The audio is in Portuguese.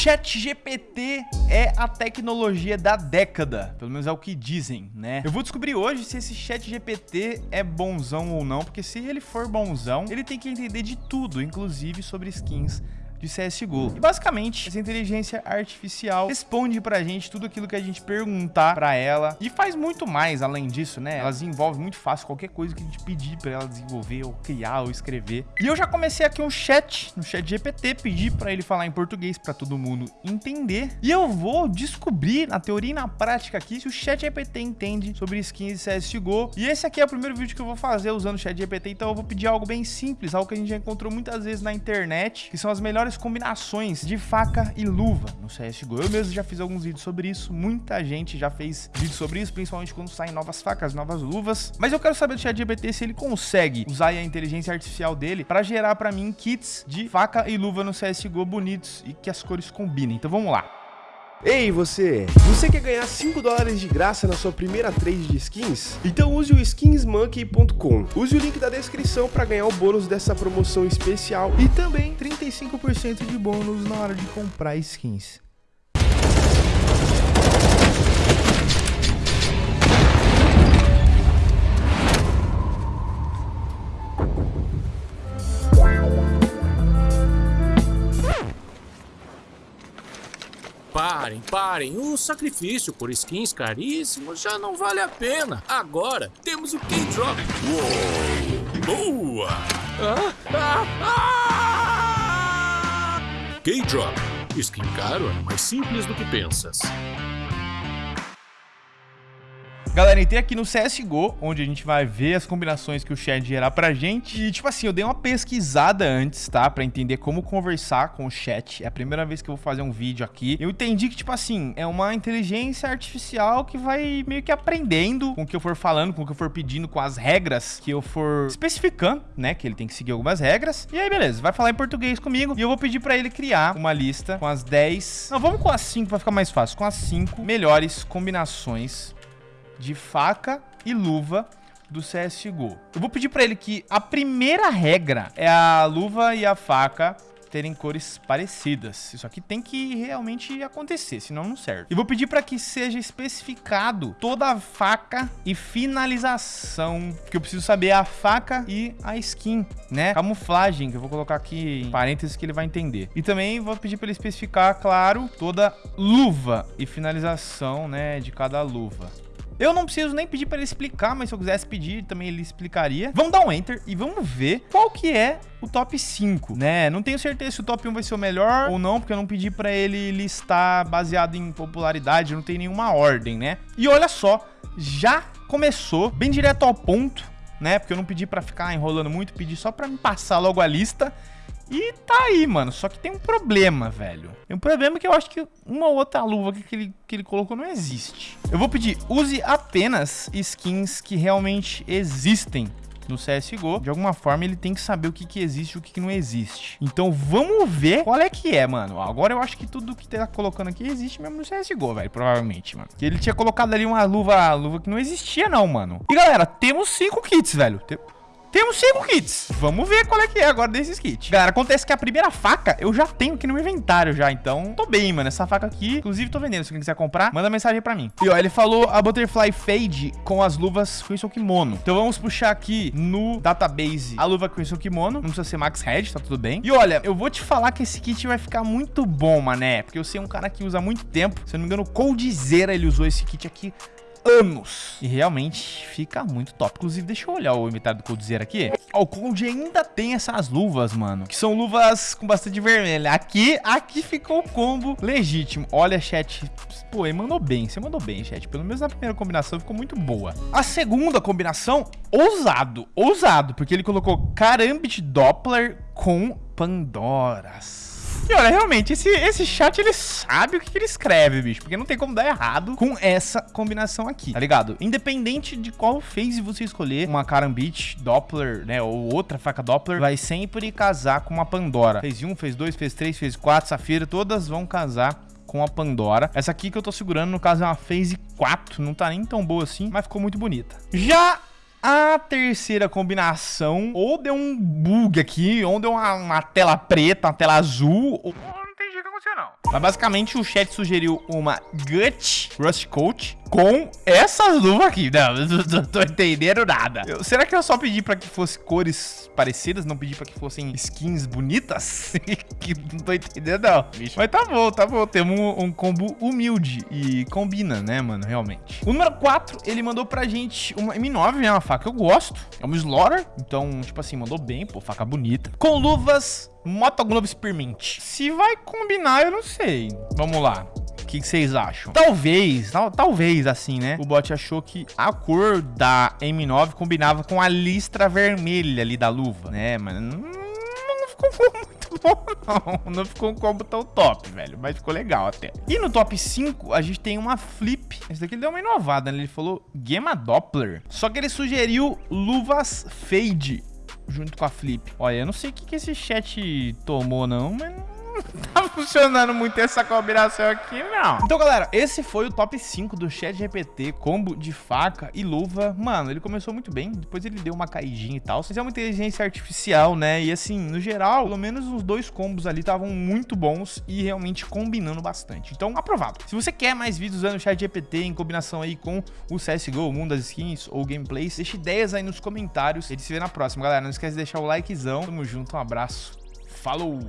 Chat GPT é a tecnologia da década, pelo menos é o que dizem, né? Eu vou descobrir hoje se esse Chat GPT é bonzão ou não, porque se ele for bonzão, ele tem que entender de tudo, inclusive sobre skins de CSGO. E basicamente, essa inteligência artificial responde pra gente tudo aquilo que a gente perguntar pra ela e faz muito mais além disso, né? Ela desenvolve muito fácil qualquer coisa que a gente pedir pra ela desenvolver ou criar ou escrever. E eu já comecei aqui um chat no chat GPT, pedi pra ele falar em português pra todo mundo entender. E eu vou descobrir na teoria e na prática aqui se o chat GPT entende sobre skins de CSGO. E esse aqui é o primeiro vídeo que eu vou fazer usando o chat GPT, então eu vou pedir algo bem simples, algo que a gente já encontrou muitas vezes na internet, que são as melhores combinações de faca e luva no CSGO. Eu mesmo já fiz alguns vídeos sobre isso, muita gente já fez vídeos sobre isso, principalmente quando saem novas facas, novas luvas. Mas eu quero saber do ChatGPT se ele consegue usar a inteligência artificial dele para gerar para mim kits de faca e luva no CSGO bonitos e que as cores combinem. Então vamos lá. Ei você, você quer ganhar 5 dólares de graça na sua primeira trade de skins? Então use o skinsmonkey.com. Use o link da descrição para ganhar o bônus dessa promoção especial e também 35% de bônus na hora de comprar skins. Parem, parem. O sacrifício por skins caríssimos já não vale a pena. Agora temos o K-Drop. Boa! Ah, ah, ah! K-Drop. Skin caro é mais simples do que pensas. Galera, entrei aqui no CSGO, onde a gente vai ver as combinações que o chat gerar pra gente. E, tipo assim, eu dei uma pesquisada antes, tá? Pra entender como conversar com o chat. É a primeira vez que eu vou fazer um vídeo aqui. Eu entendi que, tipo assim, é uma inteligência artificial que vai meio que aprendendo com o que eu for falando, com o que eu for pedindo, com as regras que eu for especificando, né? Que ele tem que seguir algumas regras. E aí, beleza, vai falar em português comigo. E eu vou pedir pra ele criar uma lista com as 10... Não, vamos com as 5 pra ficar mais fácil. Com as 5 melhores combinações de faca e luva do CSGO. Eu vou pedir para ele que a primeira regra é a luva e a faca terem cores parecidas. Isso aqui tem que realmente acontecer, senão não serve. E vou pedir para que seja especificado toda a faca e finalização, que eu preciso saber a faca e a skin, né? Camuflagem, que eu vou colocar aqui em parênteses que ele vai entender. E também vou pedir para ele especificar, claro, toda luva e finalização, né, de cada luva. Eu não preciso nem pedir para ele explicar, mas se eu quisesse pedir, também ele explicaria. Vamos dar um Enter e vamos ver qual que é o top 5, né? Não tenho certeza se o top 1 vai ser o melhor ou não, porque eu não pedi para ele listar baseado em popularidade, não tem nenhuma ordem, né? E olha só, já começou bem direto ao ponto, né? Porque eu não pedi para ficar enrolando muito, pedi só para me passar logo a lista. E tá aí, mano. Só que tem um problema, velho. Tem um problema que eu acho que uma outra luva que ele, que ele colocou não existe. Eu vou pedir, use apenas skins que realmente existem no CSGO, de alguma forma ele tem que saber o que, que existe e o que, que não existe. Então vamos ver qual é que é, mano. Agora eu acho que tudo que tá colocando aqui existe mesmo no CSGO, velho, provavelmente, mano. Que ele tinha colocado ali uma luva, luva que não existia não, mano. E galera, temos cinco kits, velho. Tem... Temos cinco kits. Vamos ver qual é que é agora desses kits. Galera, acontece que a primeira faca eu já tenho aqui no meu inventário já, então tô bem, mano. Essa faca aqui, inclusive, tô vendendo. Se alguém quiser comprar, manda mensagem pra mim. E ó, ele falou a Butterfly Fade com as luvas Crimson Kimono. Então vamos puxar aqui no database a luva Crimson Kimono. Não precisa ser Max Head, tá tudo bem. E olha, eu vou te falar que esse kit vai ficar muito bom, mané. Porque eu sei um cara que usa muito tempo. Se eu não me engano, o Coldzera ele usou esse kit aqui anos. E realmente fica muito top. Inclusive, deixa eu olhar o inventário do Coldzera aqui. o Cold ainda tem essas luvas, mano. Que são luvas com bastante vermelha. Aqui, aqui ficou o combo legítimo. Olha, chat. Pô, ele mandou bem. Você mandou bem, chat. Pelo menos a primeira combinação ficou muito boa. A segunda combinação, ousado. Ousado. Porque ele colocou Karambit Doppler com Pandoras. E olha, realmente, esse, esse chat, ele sabe o que, que ele escreve, bicho. Porque não tem como dar errado com essa combinação aqui, tá ligado? Independente de qual phase você escolher, uma Karambit, Doppler, né, ou outra faca Doppler, vai sempre casar com uma Pandora. Fez 1, fez 2, fez 3, fez 4, Safira, todas vão casar com a Pandora. Essa aqui que eu tô segurando, no caso, é uma Phase 4. Não tá nem tão boa assim, mas ficou muito bonita. Já a terceira combinação, ou deu um bug aqui, ou deu uma, uma tela preta, uma tela azul, ou... não entendi o que aconteceu, não. Mas basicamente o chat sugeriu uma Gut Rust Coat com essas luvas aqui. Não, não tô entendendo nada. Eu, será que eu só pedi pra que fosse cores parecidas, não pedi pra que fossem skins bonitas? que não tô entendendo não, bicho. Mas tá bom, tá bom. Temos um, um, combo humilde e combina, né, mano, realmente. O número 4, ele mandou pra gente uma M9, né, uma faca que eu gosto. É uma Slaughter, então, tipo assim, mandou bem, pô, faca bonita. Com luvas Moto Globo Spearmint. Se vai combinar, eu não sei. Vamos lá. O que vocês acham? Talvez, tal, talvez assim, né? O bot achou que a cor da M9 combinava com a listra vermelha ali da luva, né? Mas não, não ficou muito bom, não. Não ficou um combo tão top, velho. Mas ficou legal até. E no top 5, a gente tem uma flip. Esse daqui deu uma inovada, né? Ele falou Gema Doppler. Só que ele sugeriu luvas fade junto com a Flip. Olha, eu não sei o que, que esse chat tomou, não, mas tá funcionando muito essa combinação aqui, não. Então, galera, esse foi o top 5 do Chat GPT, combo de faca e luva. Mano, ele começou muito bem, depois ele deu uma caidinha e tal. Mas é uma inteligência artificial, né? E assim, no geral, pelo menos os dois combos ali estavam muito bons e realmente combinando bastante. Então, aprovado. Se você quer mais vídeos usando o Chat GPT em combinação aí com o CSGO, o mundo das skins ou gameplays, deixe ideias aí nos comentários. A gente se vê na próxima, galera. Não esquece de deixar o likezão. Tamo junto, um abraço. Falou!